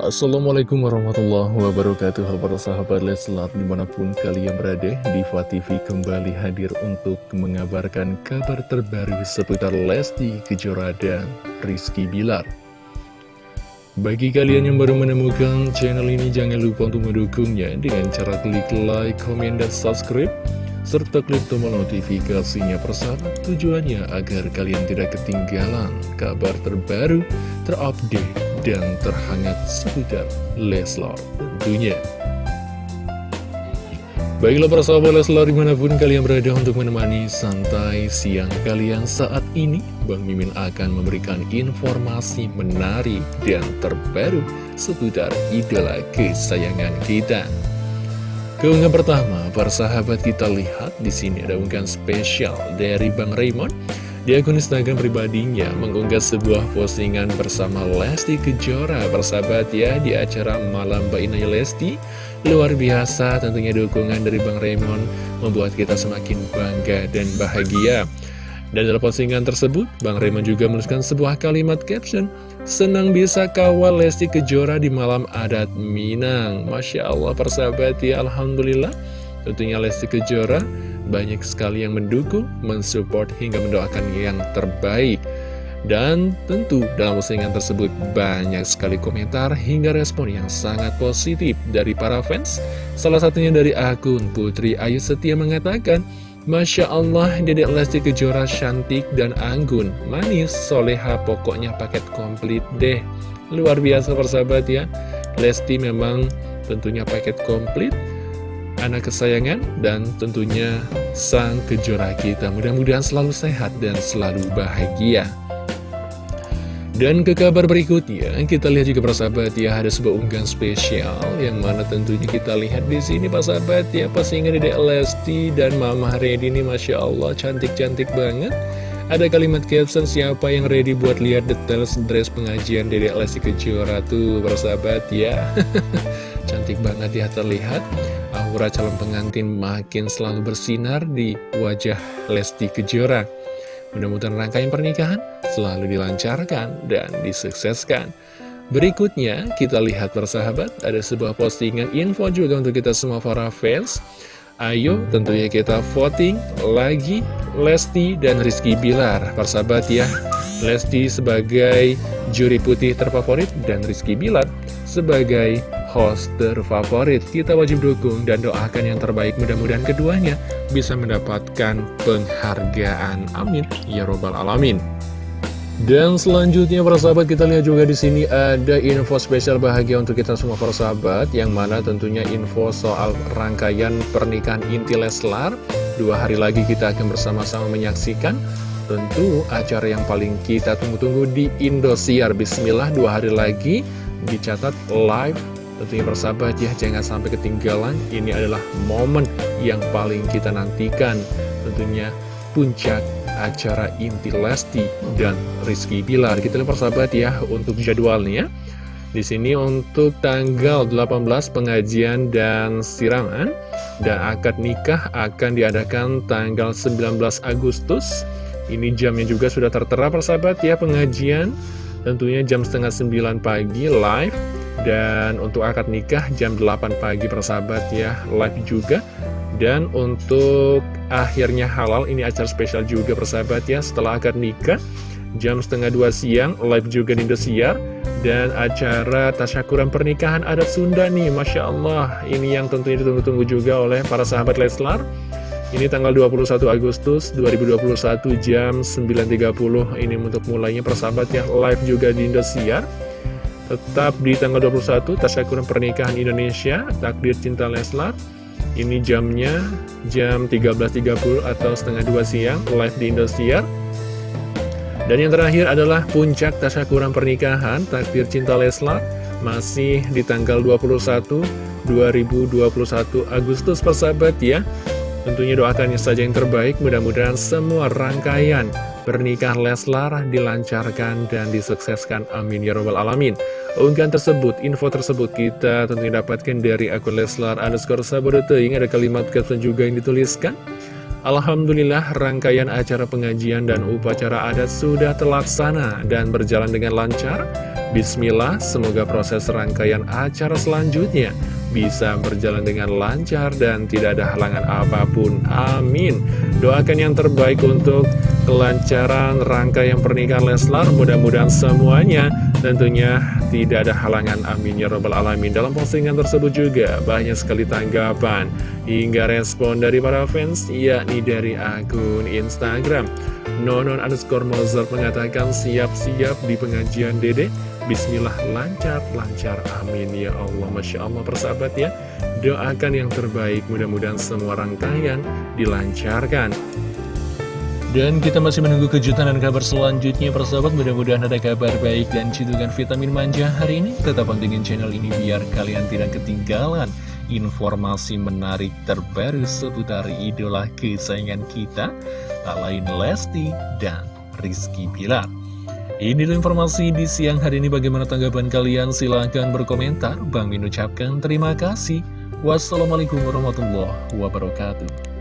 Assalamualaikum warahmatullahi wabarakatuh. Halo para sahabat Leslar di mana pun kalian berada Diva TV kembali hadir untuk mengabarkan kabar terbaru seputar Lesti Kejora dan Rizky Bilar. Bagi kalian yang baru menemukan channel ini jangan lupa untuk mendukungnya dengan cara klik like, komen, dan subscribe serta klik tombol notifikasinya persahabat tujuannya agar kalian tidak ketinggalan kabar terbaru, terupdate, dan terhangat seputar Leslar tentunya. Baiklah para sahabat Leslar di mana pun kalian berada untuk menemani santai siang kalian saat ini Bang Mimin akan memberikan informasi menarik dan terbaru seputar idola kesayangan kita Keunggahan pertama, para sahabat kita lihat di sini ada unggahan spesial dari Bang Raymond di akun Instagram pribadinya mengunggah sebuah postingan bersama Lesti Kejora Bersahabat ya di acara Malam Mbak Inaya Lesti. Luar biasa tentunya dukungan dari Bang Raymond membuat kita semakin bangga dan bahagia. Dan dalam postingan tersebut, Bang Raymond juga menuliskan sebuah kalimat caption Senang bisa kawal Lesti Kejora di malam adat Minang. Masya Allah persahabat ya Alhamdulillah. Tentunya Lesti Kejora banyak sekali yang mendukung, mensupport, hingga mendoakan yang terbaik. Dan tentu dalam postingan tersebut banyak sekali komentar hingga respon yang sangat positif dari para fans. Salah satunya dari akun Putri Ayu Setia mengatakan, Masya Allah, Dedek Lesti Kejora cantik dan anggun, manis, soleha, pokoknya paket komplit deh. Luar biasa persahabat ya, Lesti memang tentunya paket komplit, anak kesayangan dan tentunya sang kejora kita. Mudah-mudahan selalu sehat dan selalu bahagia. Dan ke kabar berikutnya, kita lihat juga persahabat ya, ada sebuah unggahan spesial yang mana tentunya kita lihat di sini persahabat ya, pasangan Dede Lesti dan Mama Redi ini Masya Allah cantik-cantik banget. Ada kalimat caption siapa yang ready buat lihat detail dress pengajian Dede Lesti Kejora tuh persahabat ya. cantik banget ya terlihat aura calon pengantin makin selalu bersinar di wajah Lesti Kejora. Mudah-mudahan rangkaian pernikahan selalu dilancarkan dan disukseskan. Berikutnya, kita lihat persahabat, ada sebuah postingan info juga untuk kita semua para fans. Ayo tentunya kita voting lagi Lesti dan Rizky Bilar. Persahabat ya, Lesti sebagai juri putih terfavorit dan Rizky Bilar sebagai host terfavorit. Kita wajib dukung dan doakan yang terbaik. Mudah-mudahan keduanya bisa mendapatkan penghargaan. Amin. Ya Robbal Alamin. Dan selanjutnya para sahabat kita lihat juga di sini ada info spesial bahagia untuk kita semua para sahabat yang mana tentunya info soal rangkaian pernikahan inti Leslar. Dua hari lagi kita akan bersama-sama menyaksikan tentu acara yang paling kita tunggu-tunggu di Indosiar. Bismillah dua hari lagi dicatat live Tentunya persahabat ya, jangan sampai ketinggalan. Ini adalah momen yang paling kita nantikan. Tentunya puncak acara inti Lesti dan Rizky Bilar. Kita lihat persahabat ya, untuk jadwalnya. Di sini untuk tanggal 18 pengajian dan siraman dan akad nikah akan diadakan tanggal 19 Agustus. Ini jamnya juga sudah tertera persahabat ya pengajian. Tentunya jam setengah 9 pagi live dan untuk akad nikah jam 8 pagi persahabat ya live juga. Dan untuk akhirnya halal ini acara spesial juga persahabat ya Setelah akad nikah jam setengah 2 siang live juga di Indosiar. Dan acara tasyakuran pernikahan adat Sunda nih Masya Allah. Ini yang tentunya ditunggu-tunggu juga oleh para sahabat Leslar. Ini tanggal 21 Agustus 2021 jam 9.30 Ini untuk mulainya persahabat ya Live juga di Indosiar Tetap di tanggal 21 Tasyakuran Pernikahan Indonesia Takdir Cinta Leslar. Ini jamnya jam 13.30 atau setengah 2 siang Live di Indosiar. Dan yang terakhir adalah Puncak Tasyakuran Pernikahan Takdir Cinta Leslar Masih di tanggal 21 2021 Agustus persahabat ya. Tentunya doakannya saja yang terbaik Mudah-mudahan semua rangkaian pernikahan Leslar dilancarkan dan disukseskan Amin Ya Robbal Alamin Unggahan tersebut, info tersebut kita tentunya dapatkan dari akun Leslar underscore yang ada kalimat caption juga yang dituliskan Alhamdulillah rangkaian acara pengajian dan upacara adat sudah terlaksana dan berjalan dengan lancar. Bismillah, semoga proses rangkaian acara selanjutnya bisa berjalan dengan lancar dan tidak ada halangan apa pun. Amin. Doakan yang terbaik untuk kelancaran rangkaian pernikahan Leslar. Mudah-mudahan semuanya tentunya tidak ada halangan. Amin ya robbal alamin. Dalam postingan tersebut juga banyak sekali tanggapan hingga respon dari para fans, yakni dari akun Instagram. Nonon underscore Mozart mengatakan siap-siap di pengajian dede. Bismillah lancar, lancar, amin ya Allah Masya Allah persahabat ya Doakan yang terbaik, mudah-mudahan semua rangkaian dilancarkan dan kita masih menunggu kejutan dan kabar selanjutnya persahabat. Mudah-mudahan ada kabar baik dan cidukan vitamin manja hari ini. Tetap pantengin channel ini biar kalian tidak ketinggalan Informasi menarik terbaru seputar idola kesayangan kita Tak lain Lesti dan Rizky Pilar ini informasi di siang hari ini. Bagaimana tanggapan kalian? Silahkan berkomentar. Bang Min ucapkan terima kasih. Wassalamualaikum warahmatullahi wabarakatuh